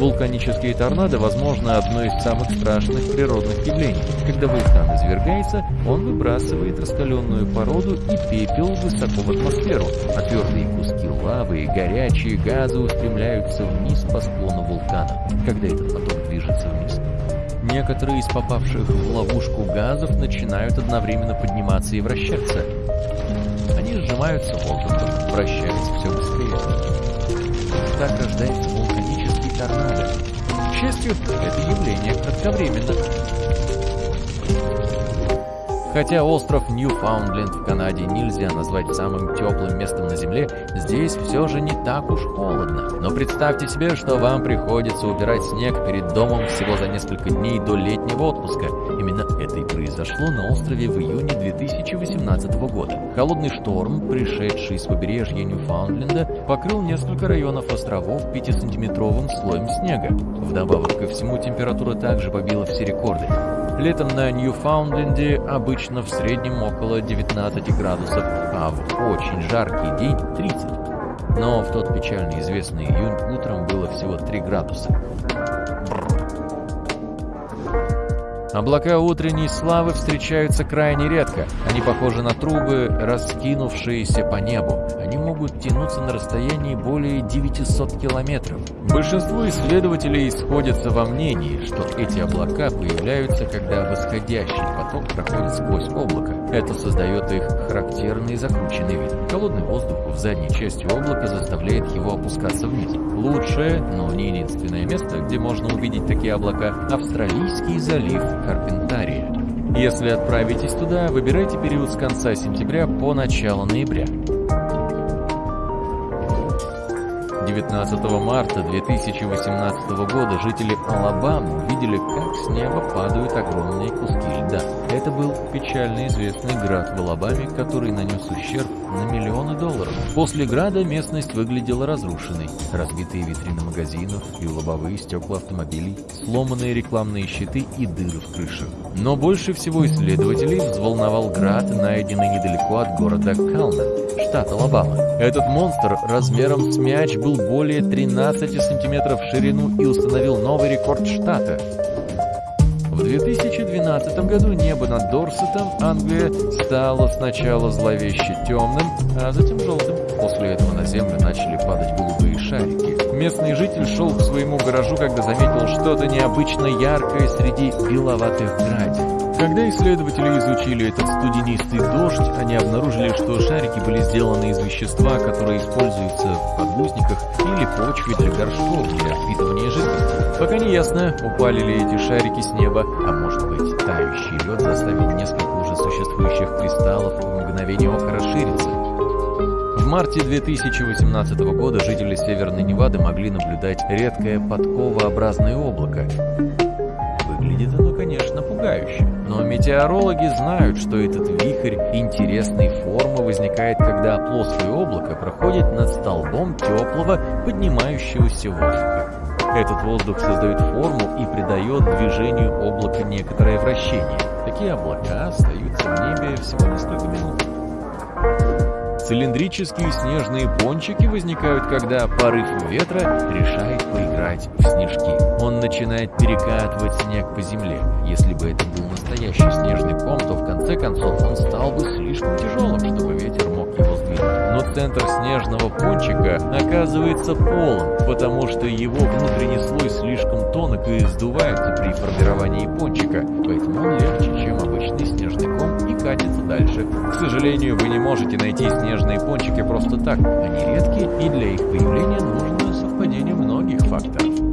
Вулканические торнадо, возможно, одно из самых страшных природных явлений. Когда вулкан извергается, он выбрасывает раскаленную породу и пепел высоко в атмосферу, а твердые куски лавы и горячие газы устремляются вниз по склону вулкана, когда этот поток движется вниз. Некоторые из попавших в ловушку газов начинают одновременно подниматься и вращаться. Они сжимаются воздухом, вращаются все быстрее. Так рождается вулканический торнадо. К счастью, это явление кратковременно. Хотя остров Ньюфаундленд в Канаде нельзя назвать самым теплым местом на Земле, здесь все же не так уж холодно. Но представьте себе, что вам приходится убирать снег перед домом всего за несколько дней до летнего отпуска. Именно это и произошло на острове в июне 2018 года. Холодный шторм, пришедший с побережья Ньюфаундленда, покрыл несколько районов островов 5-сантиметровым слоем снега. Вдобавок ко всему, температура также побила все рекорды. Летом на Ньюфаундленде обычно в среднем около 19 градусов, а в очень жаркий день 30. Но в тот печально известный июнь утром было всего 3 градуса. Облака утренней славы встречаются крайне редко. Они похожи на трубы, раскинувшиеся по небу. Они могут тянуться на расстоянии более 900 километров. Большинство исследователей сходятся во мнении, что эти облака появляются, когда восходящий поток проходит сквозь облако. Это создает их характерный закрученный вид. Холодный воздух в задней части облака заставляет его опускаться вниз. Лучшее, но не единственное место, где можно увидеть такие облака – Австралийский залив Карпентария. Если отправитесь туда, выбирайте период с конца сентября по начало ноября. 19 марта 2018 года жители Алабамы увидели, как с неба падают огромные куски льда. Это был печально известный град в Алабаме, который нанес ущерб на миллионы долларов. После града местность выглядела разрушенной. Разбитые витрины магазинов и лобовые стекла автомобилей, сломанные рекламные щиты и дыры в крышах. Но больше всего исследователей взволновал град, найденный недалеко от города Калмен, штат Алабама. Этот монстр размером с мяч был более 13 сантиметров в ширину и установил новый рекорд штата. В 2012 году небо над Дорсетом, Англия, стало сначала зловеще темным, а затем желтым. После этого на землю начали падать голубые шарики. Местный житель шел к своему гаражу, когда заметил что-то необычно яркое среди беловатых градин. Когда исследователи изучили этот студенистый дождь, они обнаружили, что шарики были сделаны из вещества, которое используется в подгузниках или почве для горшков для впитывания жидкости. Пока не ясно, упали ли эти шарики с неба, а может быть, тающий лед заставил несколько уже существующих кристаллов в мгновение ока расшириться. В марте 2018 года жители Северной Невады могли наблюдать редкое подковообразное облако. Пугающе. Но метеорологи знают, что этот вихрь интересной формы возникает, когда плоское облако проходит над столбом теплого, поднимающегося воздуха. Этот воздух создает форму и придает движению облака некоторое вращение. Такие облака остаются в небе всего несколько минут. Цилиндрические снежные пончики возникают, когда порыв ветра решает поиграть в снежки. Он начинает перекатывать снег по земле. Если бы это был настоящий снежный ком, то в конце концов он стал бы слишком тяжелым, чтобы центр снежного пончика оказывается полым, потому что его внутренний слой слишком тонок и сдувается при формировании пончика, поэтому он легче, чем обычный снежный ком и катится дальше. К сожалению, вы не можете найти снежные пончики просто так. Они редкие, и для их появления нужно совпадение многих факторов.